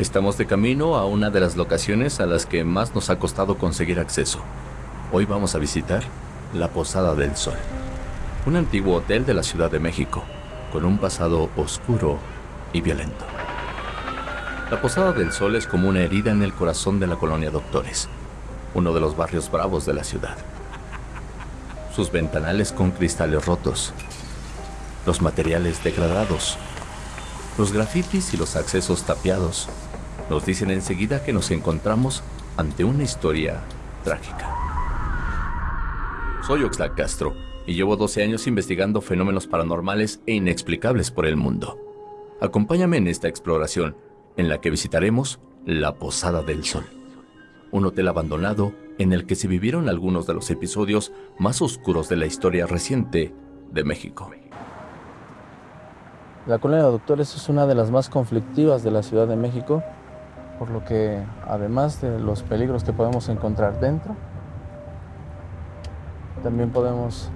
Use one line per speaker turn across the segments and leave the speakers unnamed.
Estamos de camino a una de las locaciones a las que más nos ha costado conseguir acceso. Hoy vamos a visitar la Posada del Sol, un antiguo hotel de la Ciudad de México, con un pasado oscuro y violento. La Posada del Sol es como una herida en el corazón de la colonia Doctores, uno de los barrios bravos de la ciudad. Sus ventanales con cristales rotos, los materiales degradados, los grafitis y los accesos tapiados nos dicen enseguida que nos encontramos ante una historia trágica. Soy Oxlack Castro y llevo 12 años investigando fenómenos paranormales e inexplicables por el mundo. Acompáñame en esta exploración en la que visitaremos la Posada del Sol, un hotel abandonado en el que se vivieron algunos de los episodios más oscuros de la historia reciente de México.
La colonia de doctores es una de las más conflictivas de la Ciudad de México por lo que además de los peligros que podemos encontrar dentro, también podemos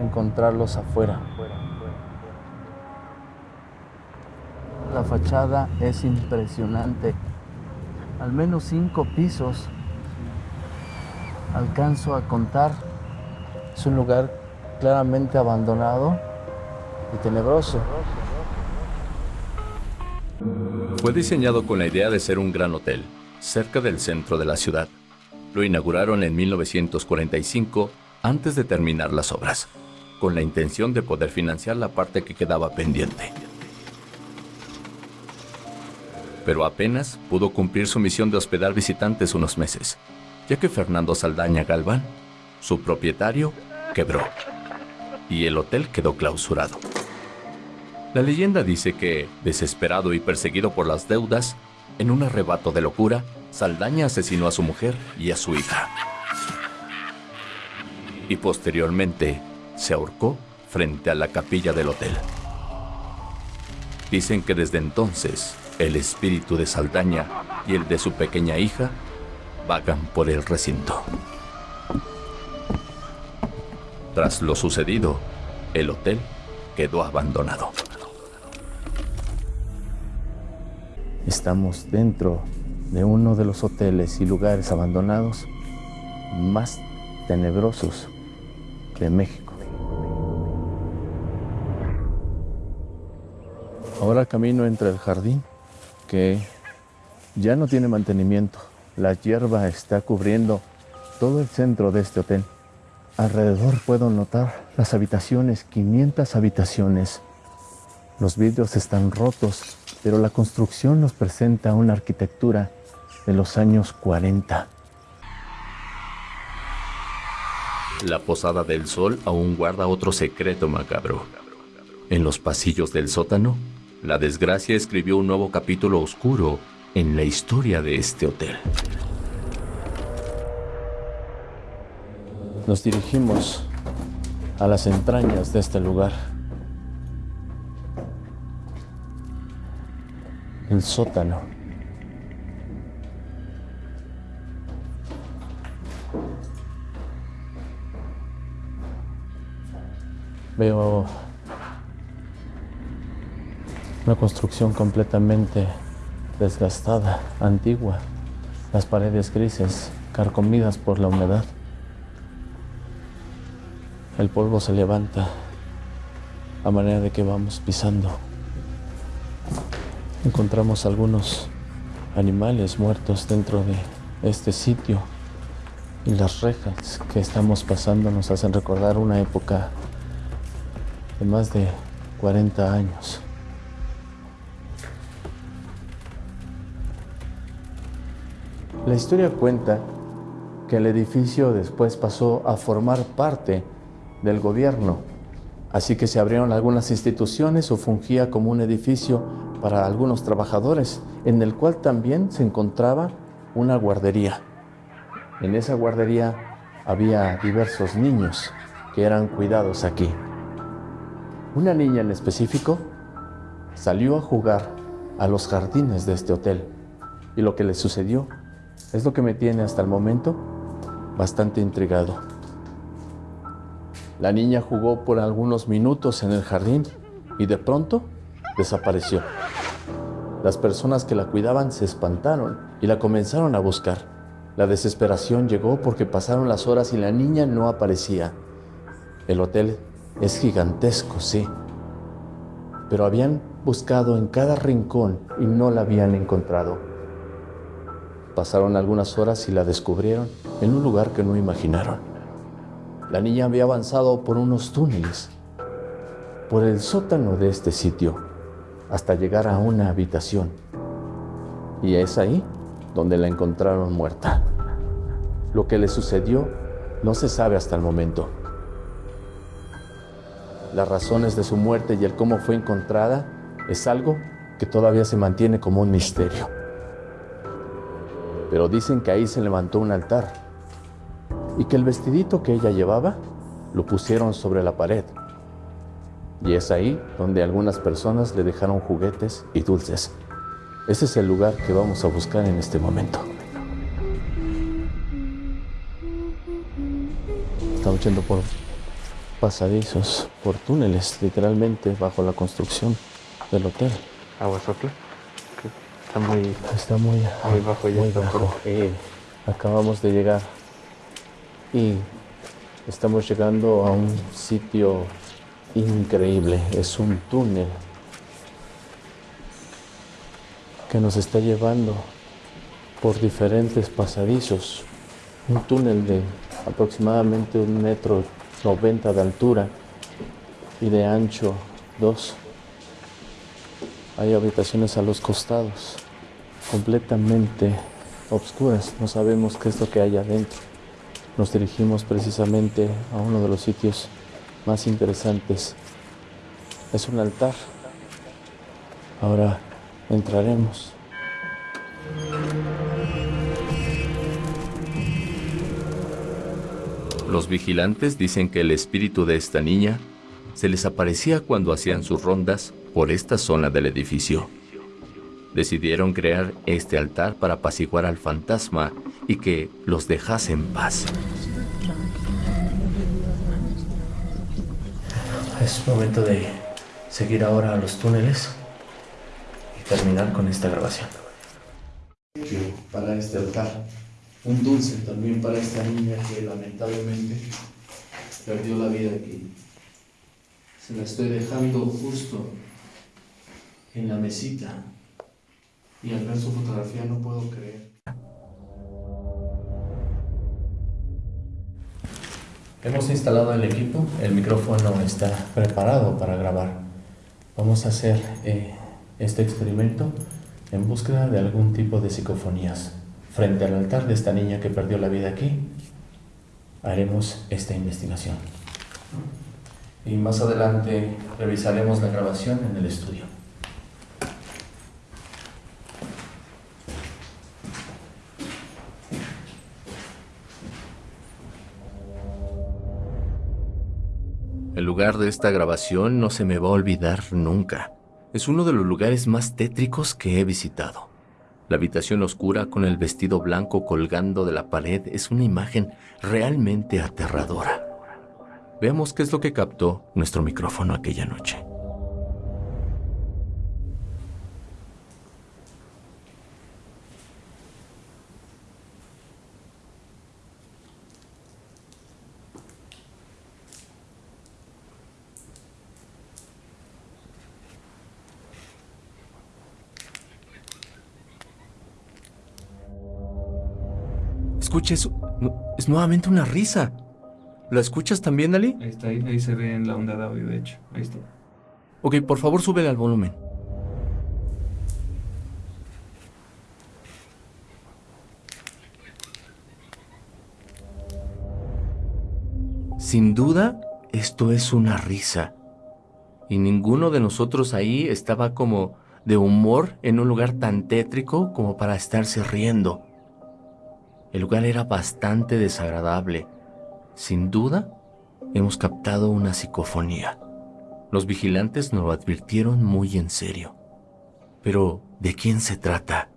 encontrarlos afuera. La fachada es impresionante, al menos cinco pisos alcanzo a contar. Es un lugar claramente abandonado y tenebroso.
Fue diseñado con la idea de ser un gran hotel, cerca del centro de la ciudad. Lo inauguraron en 1945 antes de terminar las obras, con la intención de poder financiar la parte que quedaba pendiente. Pero apenas pudo cumplir su misión de hospedar visitantes unos meses, ya que Fernando Saldaña Galván, su propietario, quebró y el hotel quedó clausurado. La leyenda dice que, desesperado y perseguido por las deudas, en un arrebato de locura, Saldaña asesinó a su mujer y a su hija. Y posteriormente se ahorcó frente a la capilla del hotel. Dicen que desde entonces el espíritu de Saldaña y el de su pequeña hija vagan por el recinto. Tras lo sucedido, el hotel quedó abandonado.
Estamos dentro de uno de los hoteles y lugares abandonados más tenebrosos de México. Ahora camino entre el jardín que ya no tiene mantenimiento. La hierba está cubriendo todo el centro de este hotel. Alrededor puedo notar las habitaciones, 500 habitaciones. Los vidrios están rotos pero la construcción nos presenta una arquitectura de los años 40.
La Posada del Sol aún guarda otro secreto macabro. En los pasillos del sótano, la desgracia escribió un nuevo capítulo oscuro en la historia de este hotel.
Nos dirigimos a las entrañas de este lugar. El sótano. Veo una construcción completamente desgastada, antigua, las paredes grises, carcomidas por la humedad. El polvo se levanta a manera de que vamos pisando. Encontramos algunos animales muertos dentro de este sitio y las rejas que estamos pasando nos hacen recordar una época de más de 40 años. La historia cuenta que el edificio después pasó a formar parte del gobierno, así que se abrieron algunas instituciones o fungía como un edificio para algunos trabajadores, en el cual también se encontraba una guardería. En esa guardería había diversos niños que eran cuidados aquí. Una niña en específico salió a jugar a los jardines de este hotel y lo que le sucedió es lo que me tiene hasta el momento bastante intrigado. La niña jugó por algunos minutos en el jardín y de pronto desapareció. Las personas que la cuidaban se espantaron y la comenzaron a buscar. La desesperación llegó porque pasaron las horas y la niña no aparecía. El hotel es gigantesco, sí, pero habían buscado en cada rincón y no la habían encontrado. Pasaron algunas horas y la descubrieron en un lugar que no imaginaron. La niña había avanzado por unos túneles, por el sótano de este sitio hasta llegar a una habitación. Y es ahí donde la encontraron muerta. Lo que le sucedió no se sabe hasta el momento. Las razones de su muerte y el cómo fue encontrada es algo que todavía se mantiene como un misterio. Pero dicen que ahí se levantó un altar y que el vestidito que ella llevaba lo pusieron sobre la pared y es ahí donde algunas personas le dejaron juguetes y dulces. Ese es el lugar que vamos a buscar en este momento. Estamos yendo por pasadizos, por túneles, literalmente bajo la construcción del hotel.
Aguasotla. Está muy,
Está muy,
muy bajo ya.
muy
está por-
bajo. Eh, acabamos de llegar y estamos llegando a un sitio increíble. Es un túnel que nos está llevando por diferentes pasadizos. Un túnel de aproximadamente un metro noventa de altura y de ancho dos. Hay habitaciones a los costados, completamente obscuras. No sabemos qué es lo que hay adentro. Nos dirigimos precisamente a uno de los sitios más interesantes. Es un altar. Ahora entraremos.
Los vigilantes dicen que el espíritu de esta niña se les aparecía cuando hacían sus rondas por esta zona del edificio. Decidieron crear este altar para apaciguar al fantasma y que los dejase en paz.
Es momento de seguir ahora a los túneles y terminar con esta grabación. Para este altar, un dulce también para esta niña que lamentablemente perdió la vida aquí. Se la estoy dejando justo en la mesita y al ver su fotografía no puedo creer. Hemos instalado el equipo, el micrófono está preparado para grabar. Vamos a hacer eh, este experimento en búsqueda de algún tipo de psicofonías. Frente al altar de esta niña que perdió la vida aquí, haremos esta investigación. Y más adelante revisaremos la grabación en el estudio.
Lugar de esta grabación no se me va a olvidar nunca. Es uno de los lugares más tétricos que he visitado. La habitación oscura con el vestido blanco colgando de la pared es una imagen realmente aterradora. Veamos qué es lo que captó nuestro micrófono aquella noche. No, Es nuevamente una risa. ¿La escuchas también, Ali?
Ahí está, ahí, ahí se ve en la onda de audio, de hecho. Ahí está.
Ok, por favor, súbele al volumen. Sin duda, esto es una risa. Y ninguno de nosotros ahí estaba como de humor en un lugar tan tétrico como para estarse riendo. El lugar era bastante desagradable. Sin duda, hemos captado una psicofonía. Los vigilantes nos lo advirtieron muy en serio. Pero, ¿de quién se trata?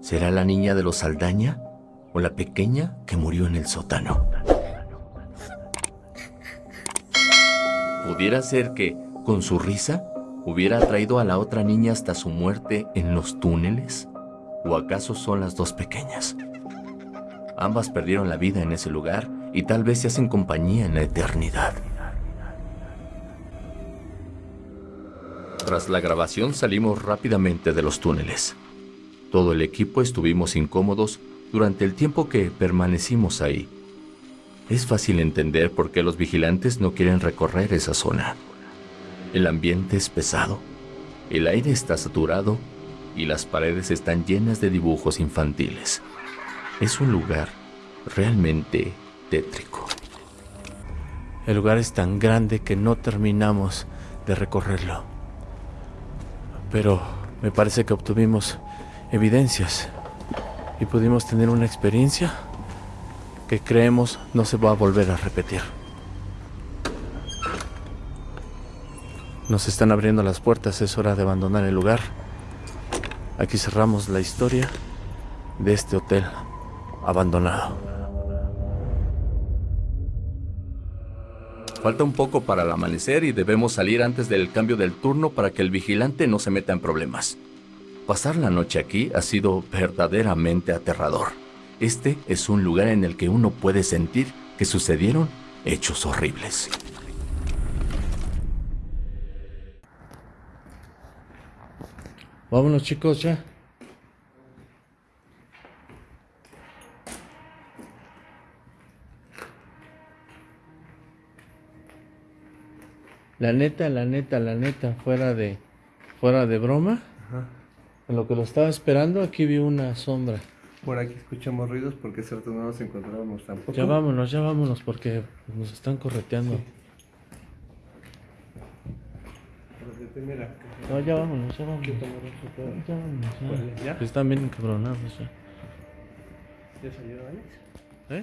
¿Será la niña de los Saldaña o la pequeña que murió en el sótano? Pudiera ser que, con su risa,
¿Hubiera traído a la otra niña hasta su muerte en los túneles? ¿O acaso son las dos pequeñas? Ambas perdieron la vida en ese lugar y tal vez se hacen compañía en la eternidad. Tras la grabación salimos rápidamente de los túneles. Todo el equipo estuvimos incómodos durante el tiempo que permanecimos ahí. Es fácil entender por qué los vigilantes no quieren recorrer esa zona. El ambiente es pesado, el aire está saturado y las paredes están llenas de dibujos infantiles. Es un lugar realmente tétrico.
El lugar es tan grande que no terminamos de recorrerlo. Pero me parece que obtuvimos evidencias y pudimos tener una experiencia que creemos no se va a volver a repetir. Nos están abriendo las puertas, es hora de abandonar el lugar. Aquí cerramos la historia de este hotel abandonado.
Falta un poco para el amanecer y debemos salir antes del cambio del turno para que el vigilante no se meta en problemas. Pasar la noche aquí ha sido verdaderamente aterrador. Este es un lugar en el que uno puede sentir que sucedieron hechos horribles.
Vámonos chicos ya. La neta, la neta, la neta, fuera de fuera de broma. En lo que lo estaba esperando, aquí vi una sombra.
Por aquí escuchamos ruidos porque cierto no nos encontrábamos tampoco.
Ya vámonos, ya vámonos porque nos están correteando.
Mira,
No, ya vámonos, ya vámonos. Ya vámonos, ya.
¿Ya?
Están bien encabronados ya.
¿Ya salió Alex?
¿Eh?